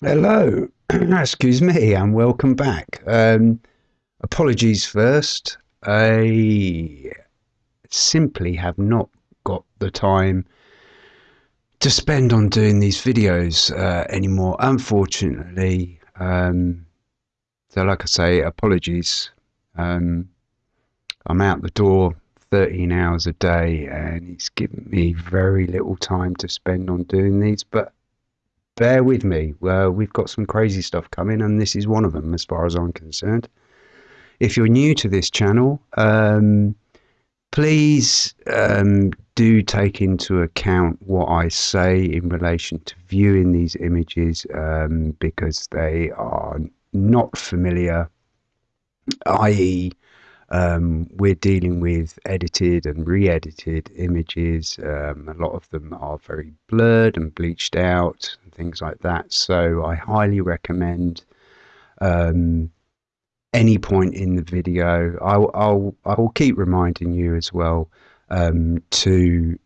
Hello, excuse me, and welcome back. Um, apologies first. I simply have not got the time to spend on doing these videos uh, anymore, unfortunately. Um, so, like I say, apologies. Um, I'm out the door 13 hours a day, and it's given me very little time to spend on doing these, but bear with me. Uh, we've got some crazy stuff coming, and this is one of them, as far as I'm concerned. If you're new to this channel, um, please um, do take into account what I say in relation to viewing these images um, because they are not familiar, i.e., um, we're dealing with edited and re-edited images. Um, a lot of them are very blurred and bleached out and things like that. So I highly recommend um, any point in the video. I'll, I'll I will keep reminding you as well um, to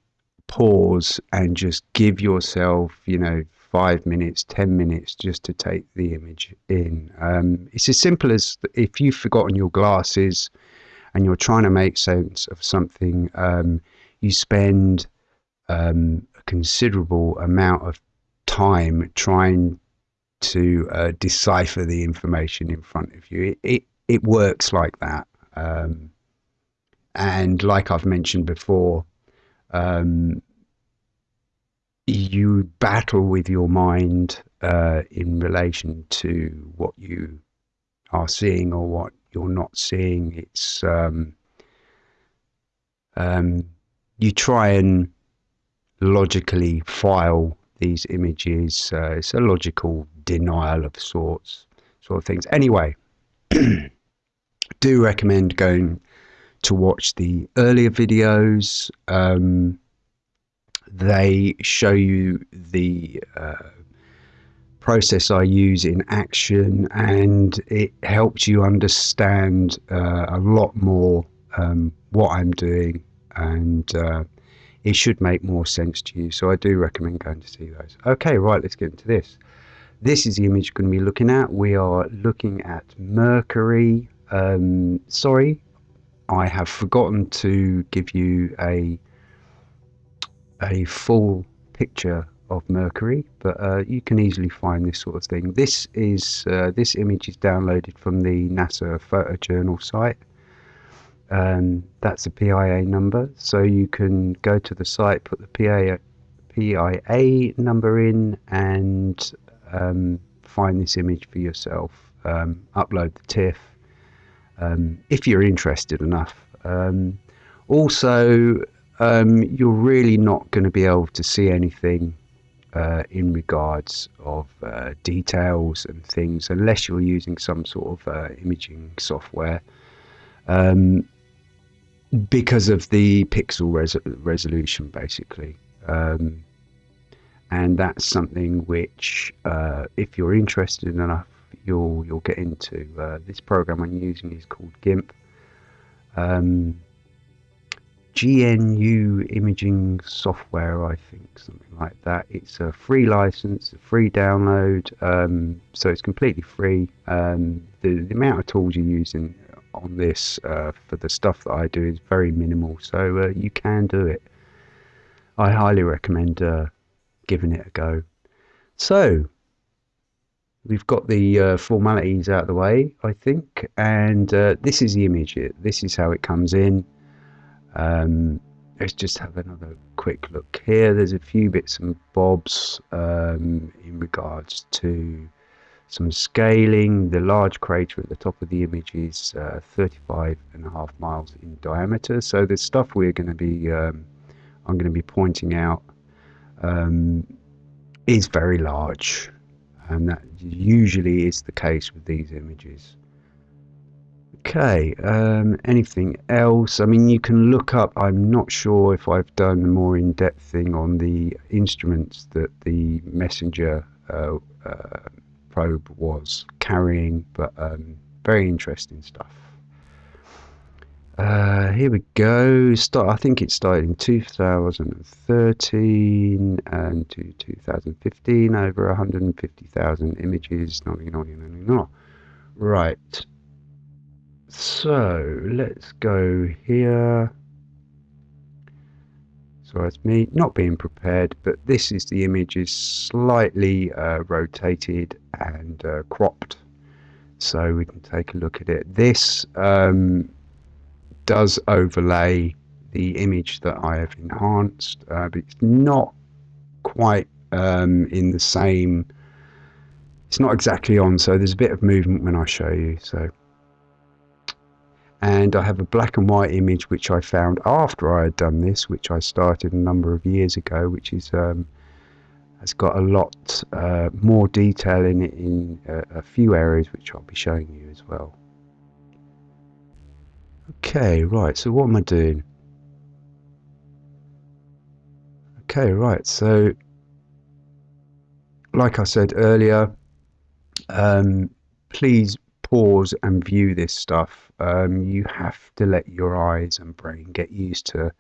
pause and just give yourself, you know, five minutes, 10 minutes just to take the image in. Um, it's as simple as if you've forgotten your glasses and you're trying to make sense of something, um, you spend um, a considerable amount of time trying to uh, decipher the information in front of you. It, it, it works like that. Um, and like I've mentioned before, um, you battle with your mind uh, in relation to what you are seeing or what you're not seeing. It's um, um, you try and logically file these images. Uh, it's a logical denial of sorts, sort of things. Anyway, do recommend going to watch the earlier videos. Um, they show you the uh, process I use in action, and it helps you understand uh, a lot more um, what I'm doing, and uh, it should make more sense to you. So I do recommend going to see those. Okay, right, let's get into this. This is the image you're going to be looking at. We are looking at Mercury. Um, sorry, I have forgotten to give you a a full picture of Mercury, but uh, you can easily find this sort of thing. This is uh, this image is downloaded from the NASA photojournal site. Um, that's a PIA number, so you can go to the site, put the PIA, PIA number in, and um, find this image for yourself. Um, upload the TIFF um, if you're interested enough. Um, also, um, you're really not going to be able to see anything uh, in regards of uh, details and things unless you're using some sort of uh, imaging software. Um, because of the pixel res resolution basically. Um, and that's something which uh, if you're interested enough you'll you'll get into uh, this program I'm using is called GIMP. Um, GNU imaging software, I think, something like that. It's a free license, a free download, um, so it's completely free. Um, the, the, amount of tools you're using on this uh, for the stuff that I do is very minimal, so uh, you can do it. I highly recommend uh, giving it a go. So, we've got the uh, formalities out of the way, I think, and uh, this is the image. This is how it comes in. Um, let's just have another quick look here. There's a few bits and bobs um, in regards to some scaling. The large crater at the top of the image is uh, 35 and a half miles in diameter. So the stuff we're going to be, um, I'm going to be pointing out, um, is very large, and that usually is the case with these images. Okay, um, anything else? I mean, you can look up, I'm not sure if I've done a more in-depth thing on the instruments that the messenger uh, uh, probe was carrying, but um, very interesting stuff. Uh, here we go. Start. I think it started in 2013 and to 2015. Over 150,000 images. No, no, no, no, no. Right. So let's go here. So it's me not being prepared, but this is the image is slightly uh, rotated and uh, cropped. So we can take a look at it. This um, does overlay the image that I have enhanced, uh, but it's not quite um, in the same. It's not exactly on, so there's a bit of movement when I show you. So, and I have a black and white image which I found after I had done this, which I started a number of years ago, which is um, has got a lot uh, more detail in it in a, a few areas, which I'll be showing you as well. Okay, right, so what am I doing? Okay, right, so like I said earlier, um, please pause and view this stuff. Um, you have to let your eyes and brain get used to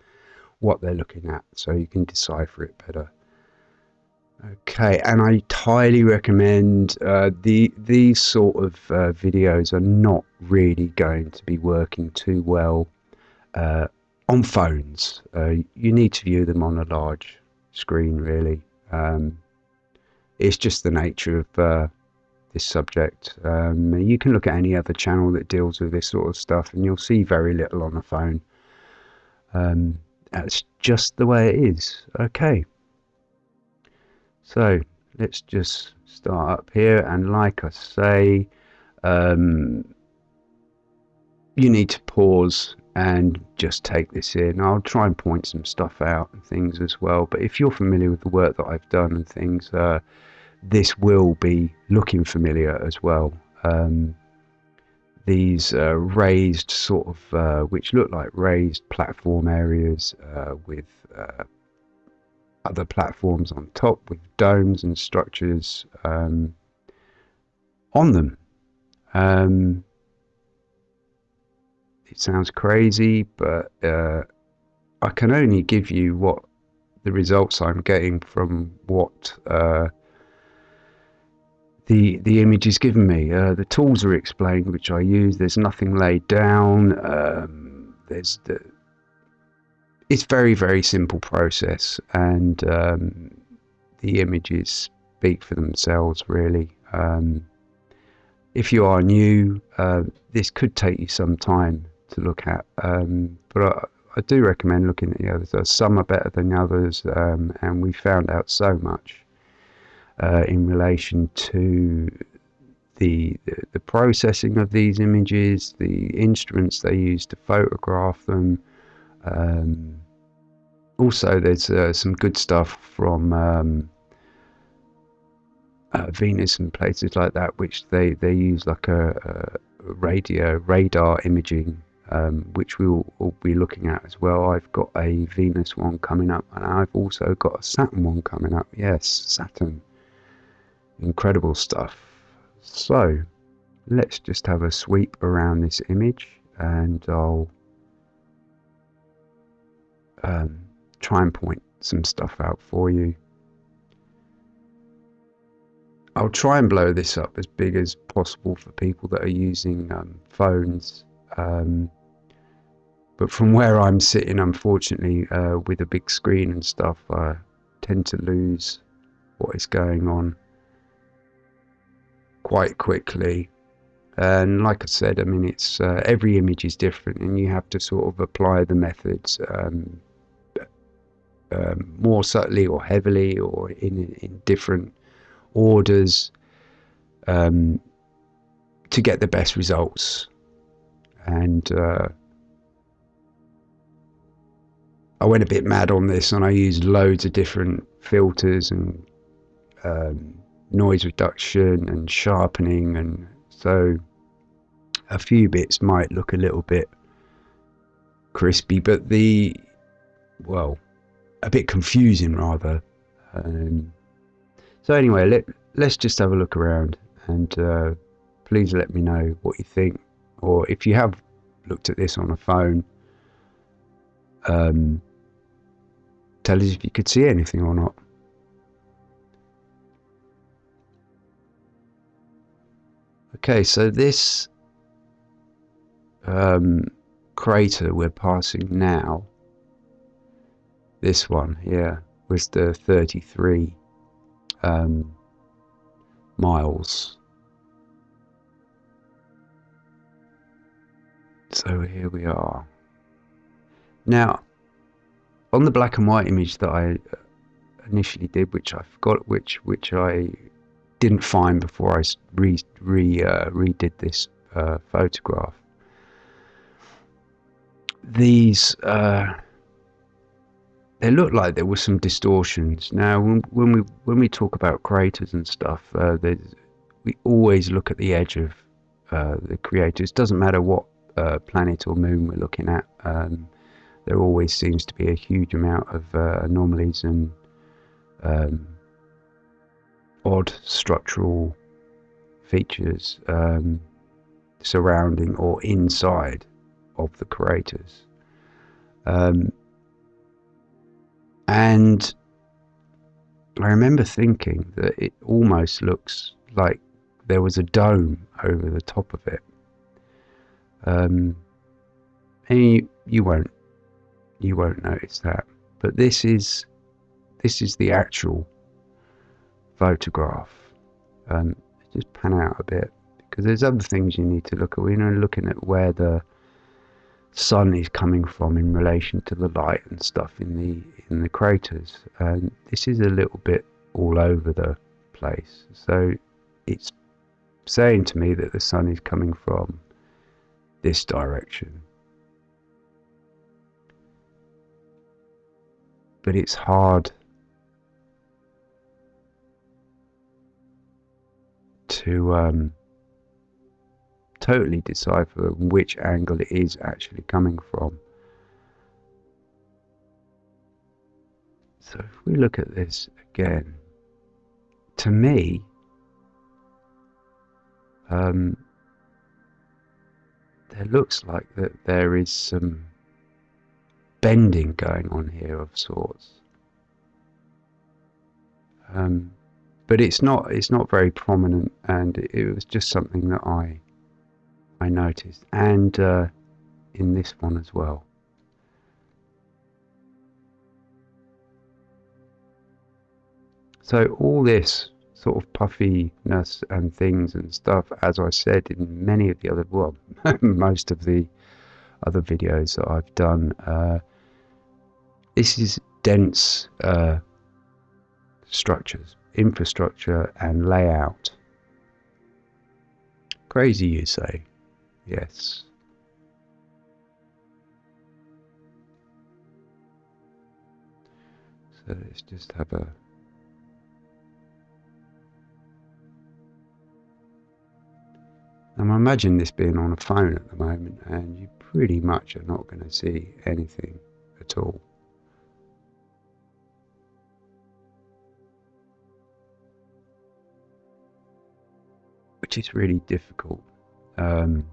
what they're looking at so you can decipher it better. Okay, and I highly recommend uh, the these sort of uh, videos are not really going to be working too well uh, on phones. Uh, you need to view them on a large screen, really. Um, it's just the nature of uh, this subject. Um, you can look at any other channel that deals with this sort of stuff, and you'll see very little on the phone. Um, that's just the way it is. Okay. So let's just start up here and like I say um, you need to pause and just take this in. I'll try and point some stuff out and things as well but if you're familiar with the work that I've done and things uh, this will be looking familiar as well. Um, these uh, raised sort of uh, which look like raised platform areas uh, with uh, other platforms on top with domes and structures um, on them. Um, it sounds crazy, but uh, I can only give you what the results I'm getting from what uh, the the image is giving me. Uh, the tools are explained, which I use. There's nothing laid down. Um, there's the it's very very simple process and um, the images speak for themselves really um, if you are new uh, this could take you some time to look at um, but I, I, do recommend looking at the others some are better than others um, and we found out so much uh, in relation to the, the, processing of these images the instruments they use to photograph them um, also, there's uh, some good stuff from um, uh, Venus and places like that, which they, they use like a, a radio radar imaging, um, which we will, will, be looking at as well. I've got a Venus one coming up, and I've also got a Saturn one coming up. Yes, Saturn. Incredible stuff. So, let's just have a sweep around this image, and I'll um, try and point some stuff out for you. I'll try and blow this up as big as possible for people that are using um, phones. Um, but from where I'm sitting, unfortunately, uh, with a big screen and stuff, I tend to lose what is going on quite quickly. And like I said, I mean, it's uh, every image is different, and you have to sort of apply the methods um, um, more subtly or heavily or in, in different orders um, to get the best results. And uh, I went a bit mad on this and I used loads of different filters and um, noise reduction and sharpening and so a few bits might look a little bit crispy but the well a bit confusing rather. Um, so anyway, let, let's just have a look around and uh, please let me know what you think or if you have looked at this on a phone, um, tell us if you could see anything or not. Okay, so this um, crater we're passing now, this one here, was the 33 um, miles. So here we are. Now, on the black and white image that I initially did, which I forgot, which which I didn't find before I re, re uh, redid this uh, photograph. These uh, they look like there were some distortions. Now, when, when we when we talk about craters and stuff, uh, we always look at the edge of uh, the craters. It doesn't matter what uh, planet or moon we're looking at. Um, there always seems to be a huge amount of anomalies and um, odd structural features um, surrounding or inside of the craters. Um, and I remember thinking that it almost looks like there was a dome over the top of it. Um, and you, you won't you won't notice that. But this is this is the actual photograph. Um, just pan out a bit because there's other things you need to look at. You know, looking at where the sun is coming from in relation to the light and stuff in the in the craters. And this is a little bit all over the place. So it's saying to me that the sun is coming from this direction. But it's hard to um, totally decipher which angle it is actually coming from. So if we look at this again, to me, um, there looks like that there is some bending going on here of sorts. Um, but it's not it's not very prominent, and it was just something that I I noticed, and uh, in this one as well. So all this sort of puffiness and things and stuff, as I said in many of the other, well, most of the other videos that I've done, uh, this is dense uh, structures, infrastructure and layout. Crazy, you say? Yes. So let's just have a Now imagine this being on a phone at the moment and you pretty much are not going to see anything at all. Which is really difficult. Um,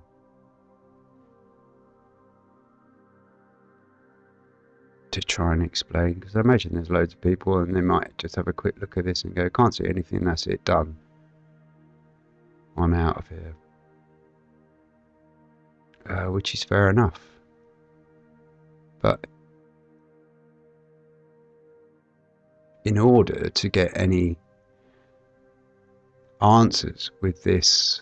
to try and explain because I imagine there's loads of people and they might just have a quick look at this and go, can't see anything, that's it, done. I'm out of here. Uh, which is fair enough. But in order to get any answers with this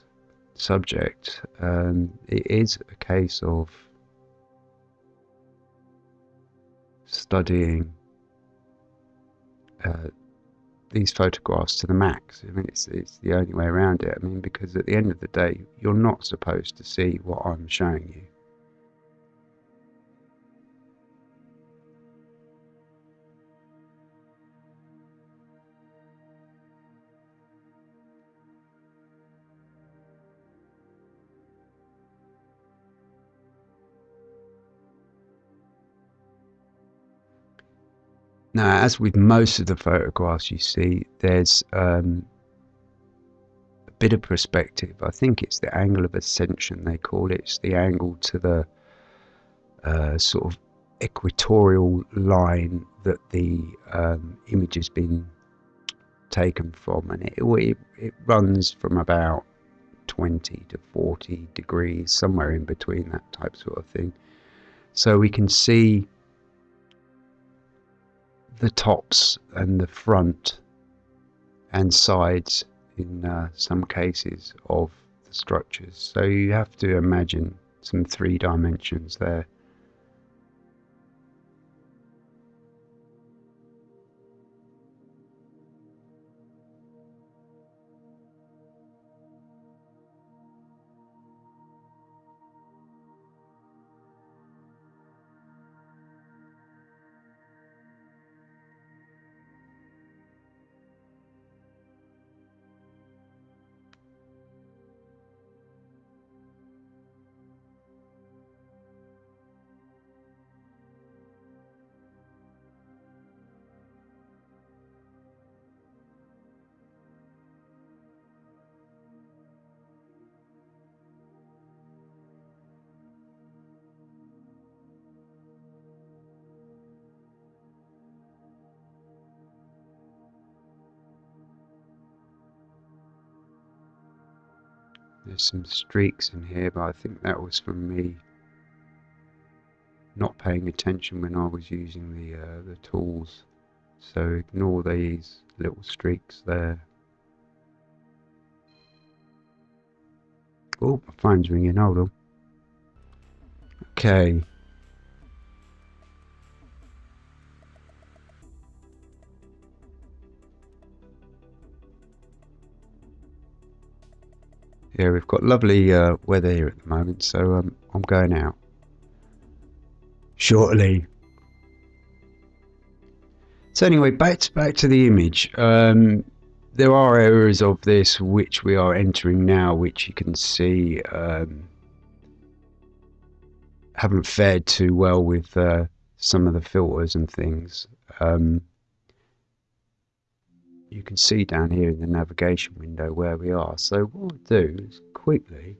subject, um, it is a case of studying uh, these photographs to the max. I mean, it's, it's the only way around it. I mean, because at the end of the day, you're not supposed to see what I'm showing you. Now, as with most of the photographs you see, there's um, a bit of perspective. I think it's the angle of ascension they call it. It's the angle to the uh, sort of equatorial line that the um, image has been taken from, and it, it, it runs from about 20 to 40 degrees, somewhere in between that type sort of thing. So we can see the tops and the front and sides in uh, some cases of the structures. So you have to imagine some three dimensions there. There's some streaks in here, but I think that was from me not paying attention when I was using the uh, the tools. So ignore these little streaks there. Oh, my phone's ringing. Hold on. Okay. Yeah, we've got lovely uh, weather here at the moment, so um, I'm going out shortly. So anyway, back to, back to the image. Um, there are areas of this which we are entering now, which you can see um, haven't fared too well with uh, some of the filters and things. Um, you can see down here in the navigation window where we are. So what I'll do is quickly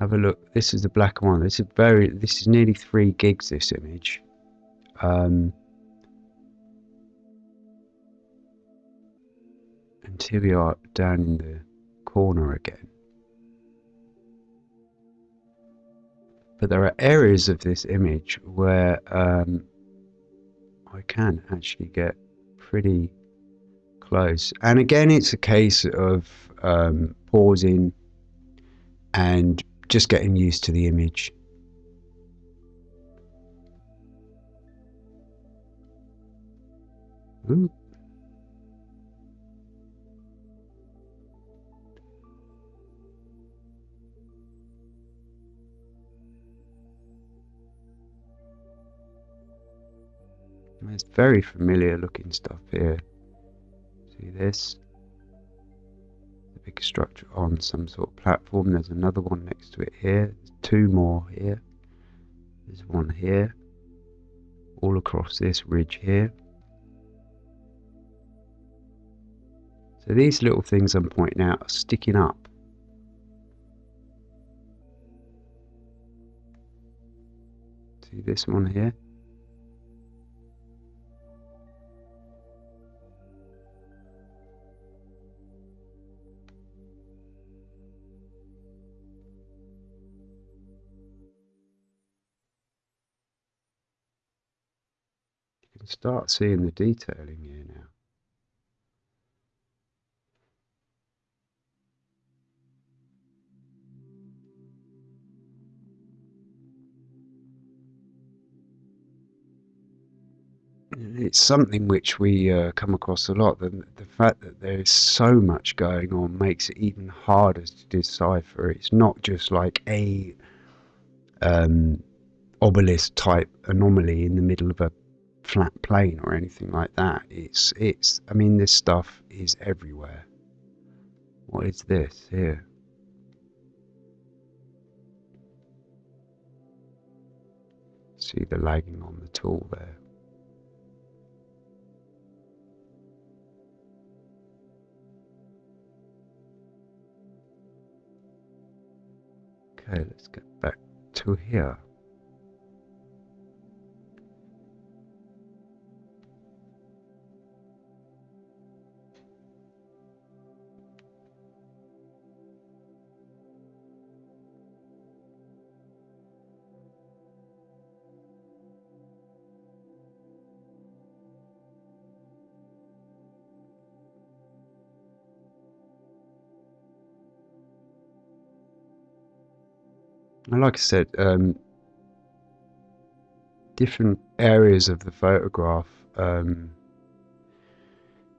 have a look. This is the black white. This is very. This is nearly three gigs. This image. Um, and here we are down in the corner again. But there are areas of this image where um, I can actually get pretty close. And again, it's a case of um, pausing and just getting used to the image. Ooh. It's very familiar looking stuff here. See this? The big structure on some sort of platform. There's another one next to it here. There's two more here. There's one here. All across this ridge here. So these little things I'm pointing out are sticking up. See this one here? Start seeing the detailing here now. It's something which we uh, come across a lot. The, the fact that there is so much going on makes it even harder to decipher. It's not just like a um, obelisk type anomaly in the middle of a flat plane or anything like that. It's it's I mean this stuff is everywhere. What is this here? See the lagging on the tool there. Okay, let's get back to here. Like I said, um, different areas of the photograph um,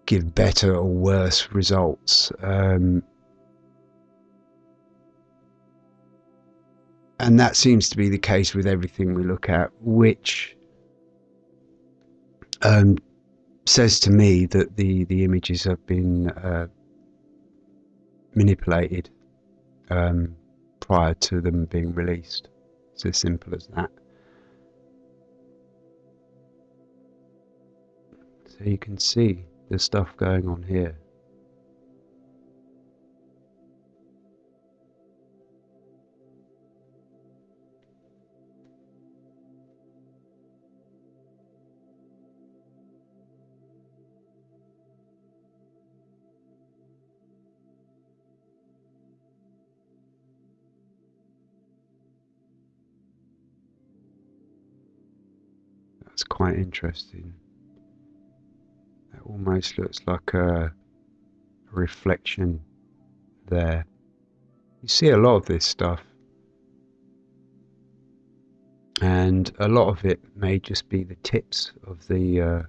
give better or worse results. Um, and that seems to be the case with everything we look at, which um, says to me that the, the images have been uh, manipulated um, prior to them being released. It's as simple as that. So you can see the stuff going on here. Quite interesting. That almost looks like a, a reflection there. You see a lot of this stuff. And a lot of it may just be the tips of the uh,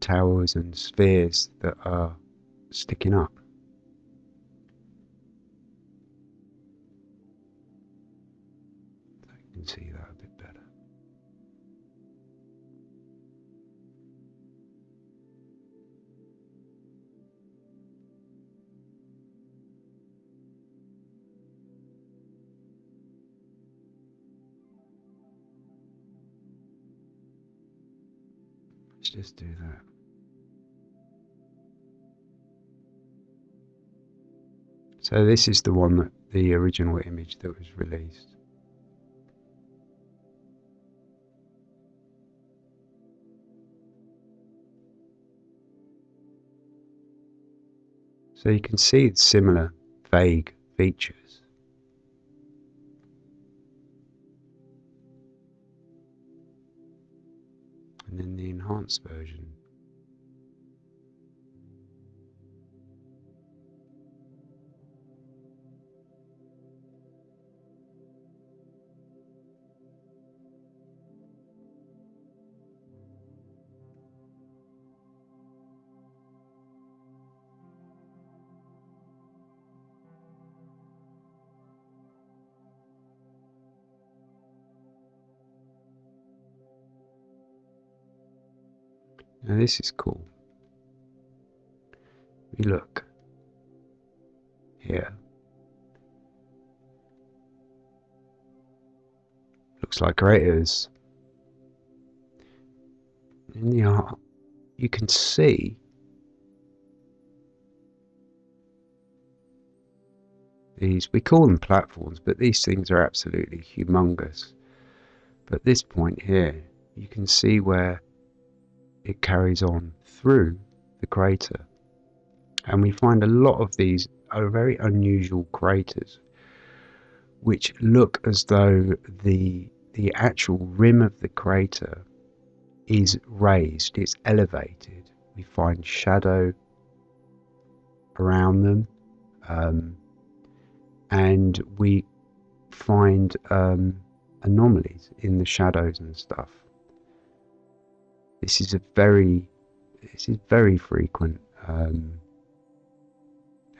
towers and spheres that are sticking up. Let's just do that. So this is the one that the original image that was released. So you can see similar vague features. And then the enhanced version. Now this is cool. We look here. Looks like craters. In the art, you can see these, we call them platforms, but these things are absolutely humongous. But this point here, you can see where it carries on through the crater. And we find a lot of these are very unusual craters, which look as though the the actual rim of the crater is raised, it's elevated. We find shadow around them, um, and we find um, anomalies in the shadows and stuff. This is a very, this is very frequent, um,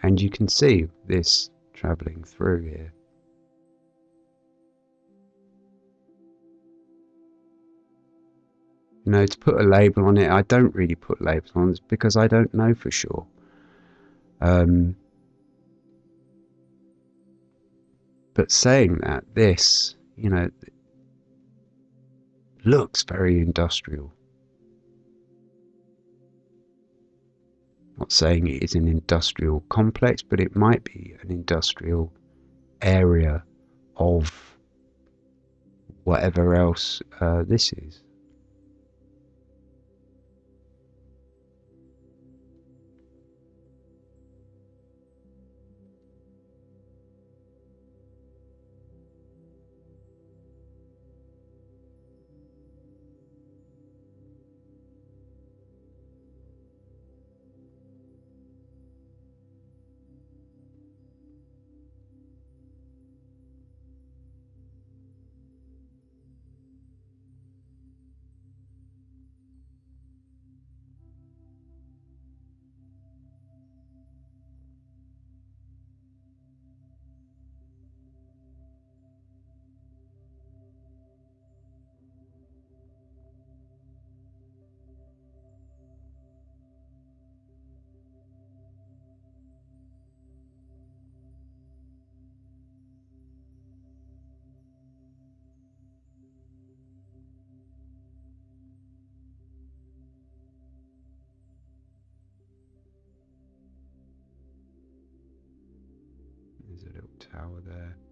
and you can see this travelling through here. You know, to put a label on it, I don't really put labels on it because I don't know for sure. Um, but saying that, this, you know, looks very industrial. Not saying it is an industrial complex, but it might be an industrial area of whatever else uh, this is. Power there. Uh,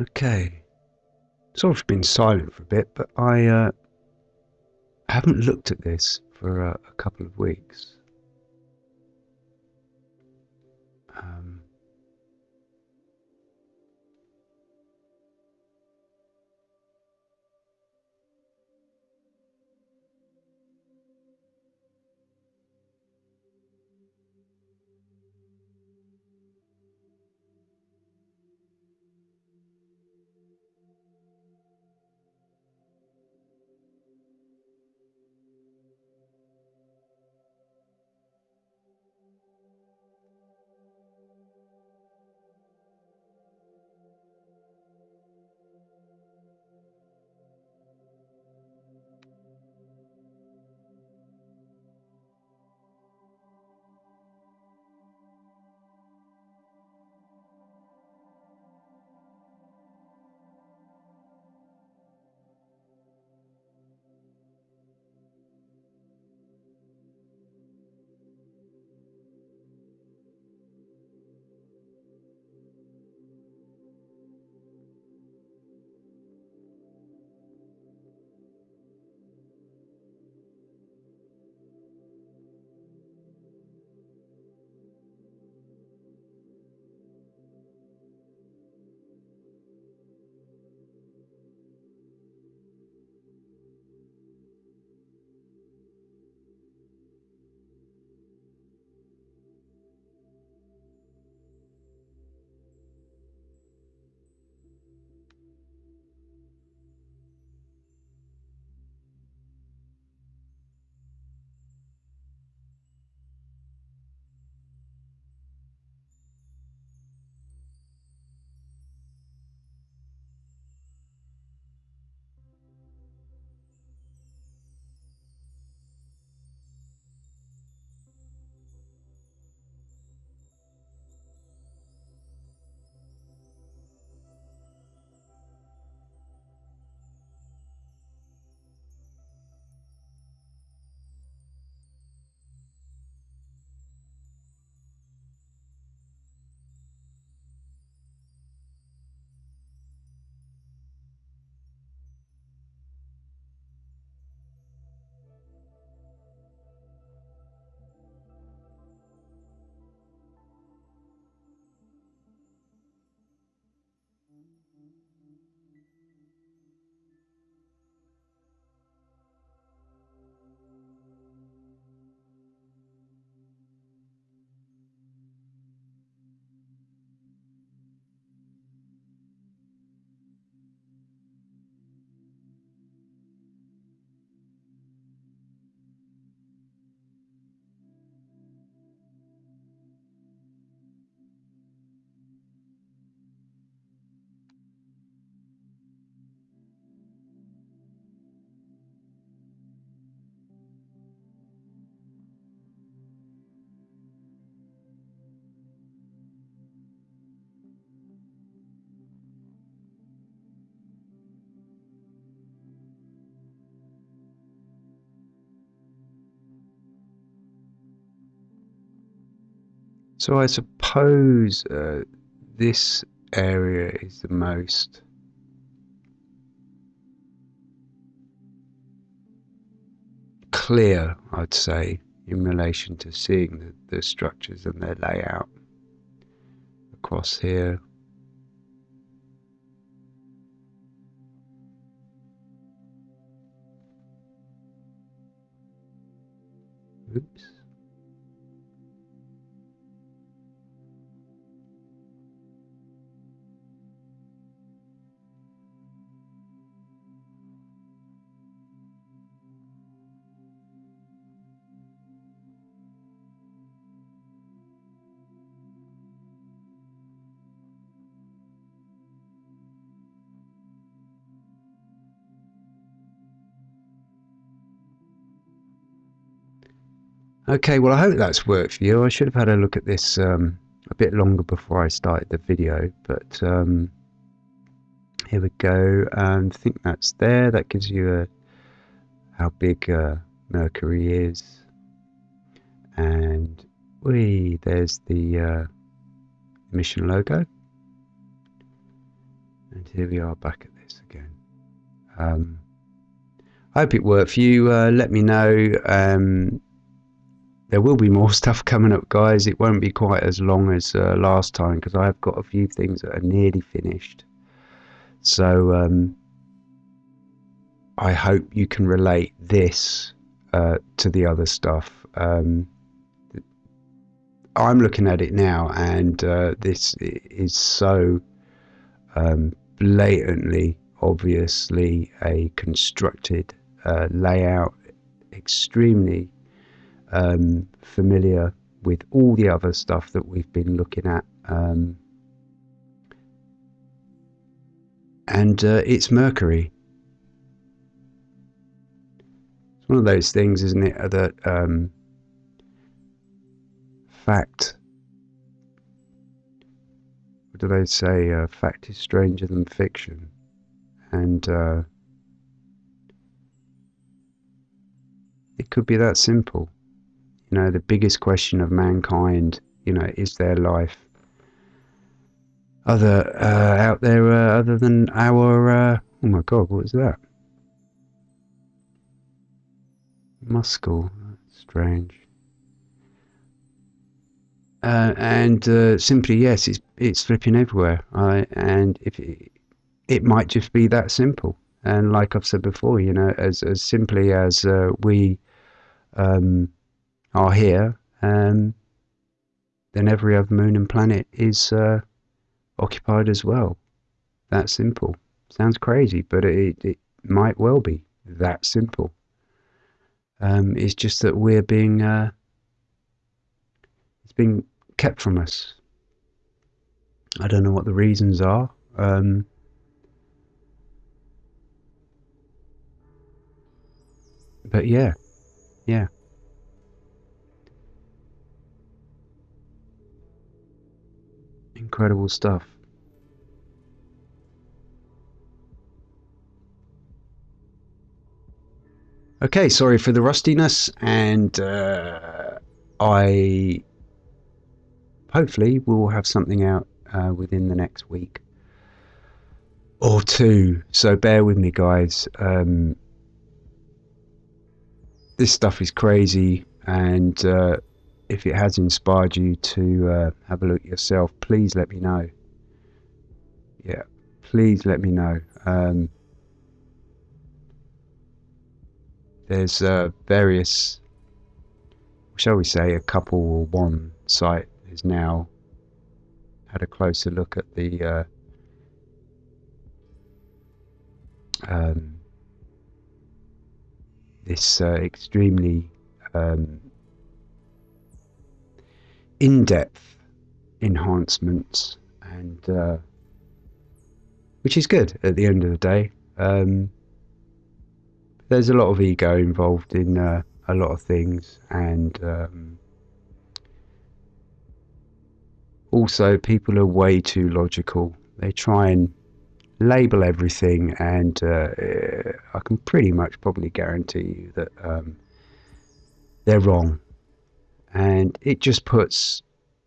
Okay. Sort of been silent for a bit, but I uh, haven't looked at this for uh, a couple of weeks. Um, So I suppose uh, this area is the most clear, I'd say, in relation to seeing the, the structures and their layout across here. Oops. Okay, well I hope that's worked for you. I should have had a look at this um, a bit longer before I started the video, but um, here we go. And I think that's there. That gives you a how big uh, Mercury is, and we there's the uh, mission logo, and here we are back at this again. Um, I hope it worked for you. Uh, let me know. Um, there will be more stuff coming up, guys. It won't be quite as long as uh, last time because I've got a few things that are nearly finished. So um, I hope you can relate this uh, to the other stuff. Um, I'm looking at it now, and uh, this is so um, blatantly, obviously, a constructed uh, layout, extremely um, familiar with all the other stuff that we've been looking at. Um, and uh, it's Mercury. It's one of those things, isn't it, that um, fact. What do they say? Uh, fact is stranger than fiction. And uh, it could be that simple. You know, the biggest question of mankind, you know, is there life other uh, out there uh, other than our? Uh, oh my God, what was that? Muscle, strange. Uh, and uh, simply, yes, it's it's flipping everywhere. I, and if it, it might just be that simple. And like I've said before, you know, as as simply as uh, we um, are here, um, then every other moon and planet is uh, occupied as well. That simple. Sounds crazy, but it, it might well be that simple. Um, it's just that we're being uh, it's being kept from us. I don't know what the reasons are. Um, but yeah, yeah. Incredible stuff. Okay, sorry for the rustiness, and uh, I hopefully will have something out uh, within the next week or two. So bear with me, guys. Um, this stuff is crazy, and uh, if it has inspired you to uh, have a look yourself, please let me know. Yeah, please let me know. Um, there's uh, various, shall we say, a couple or one site has now had a closer look at the uh, um, this uh, extremely um, in-depth enhancements and uh, which is good at the end of the day. Um, there's a lot of ego involved in uh, a lot of things and um, also people are way too logical. They try and label everything and uh, I can pretty much probably guarantee you that um, they're wrong and it just puts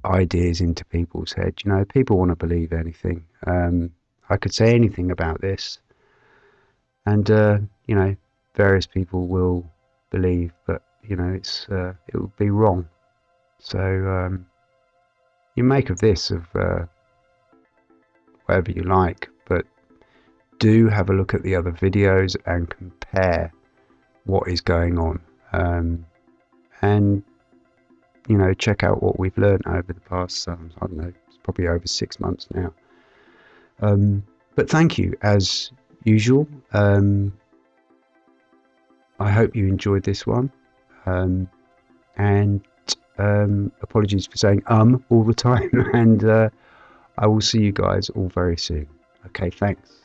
ideas into people's head. You know, people want to believe anything. Um, I could say anything about this, and uh, you know, various people will believe, but you know, it's uh, it would be wrong. So um, you make of this of uh, whatever you like, but do have a look at the other videos and compare what is going on, um, and you know, check out what we've learned over the past. Um, I don't know, probably over six months now. Um, but thank you as usual. Um, I hope you enjoyed this one. Um, and um, apologies for saying um all the time. and uh, I will see you guys all very soon. Okay, thanks.